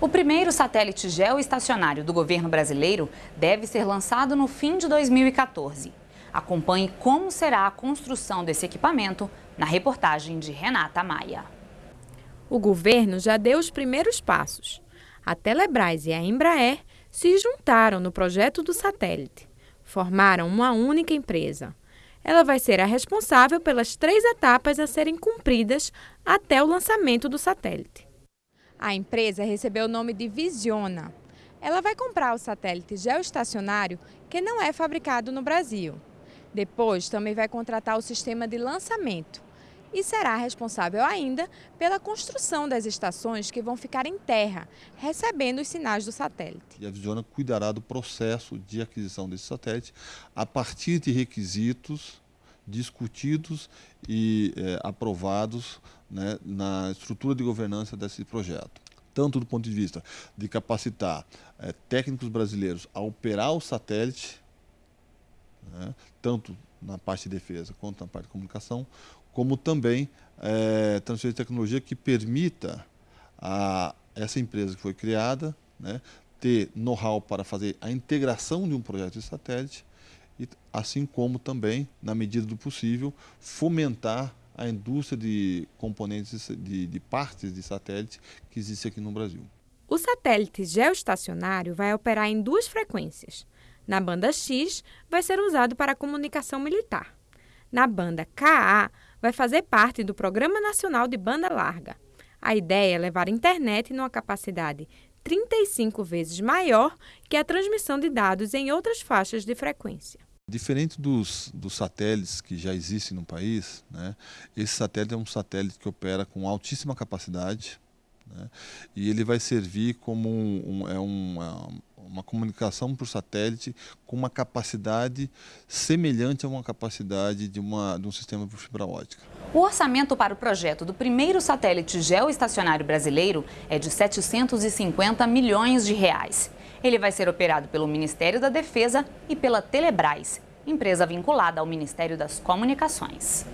O primeiro satélite geoestacionário do governo brasileiro deve ser lançado no fim de 2014. Acompanhe como será a construção desse equipamento na reportagem de Renata Maia. O governo já deu os primeiros passos. A Telebrás e a Embraer se juntaram no projeto do satélite. Formaram uma única empresa. Ela vai ser a responsável pelas três etapas a serem cumpridas até o lançamento do satélite. A empresa recebeu o nome de Visiona. Ela vai comprar o satélite geoestacionário que não é fabricado no Brasil. Depois, também vai contratar o sistema de lançamento e será responsável ainda pela construção das estações que vão ficar em terra, recebendo os sinais do satélite. E a Visiona cuidará do processo de aquisição desse satélite a partir de requisitos discutidos e é, aprovados né, na estrutura de governança desse projeto. Tanto do ponto de vista de capacitar é, técnicos brasileiros a operar o satélite, né, tanto na parte de defesa quanto na parte de comunicação, como também é, transferir tecnologia que permita a essa empresa que foi criada né, ter know-how para fazer a integração de um projeto de satélite, e, assim como também, na medida do possível, fomentar a indústria de componentes de, de partes de satélite que existe aqui no Brasil. O satélite geoestacionário vai operar em duas frequências, na banda X, vai ser usado para comunicação militar. Na banda KA, vai fazer parte do Programa Nacional de Banda Larga. A ideia é levar a internet numa capacidade 35 vezes maior que a transmissão de dados em outras faixas de frequência. Diferente dos, dos satélites que já existem no país, né, esse satélite é um satélite que opera com altíssima capacidade né, e ele vai servir como um, um, é uma, uma comunicação por satélite com uma capacidade semelhante a uma capacidade de, uma, de um sistema por fibra ótica. O orçamento para o projeto do primeiro satélite geoestacionário brasileiro é de 750 milhões de reais. Ele vai ser operado pelo Ministério da Defesa e pela Telebrás, empresa vinculada ao Ministério das Comunicações.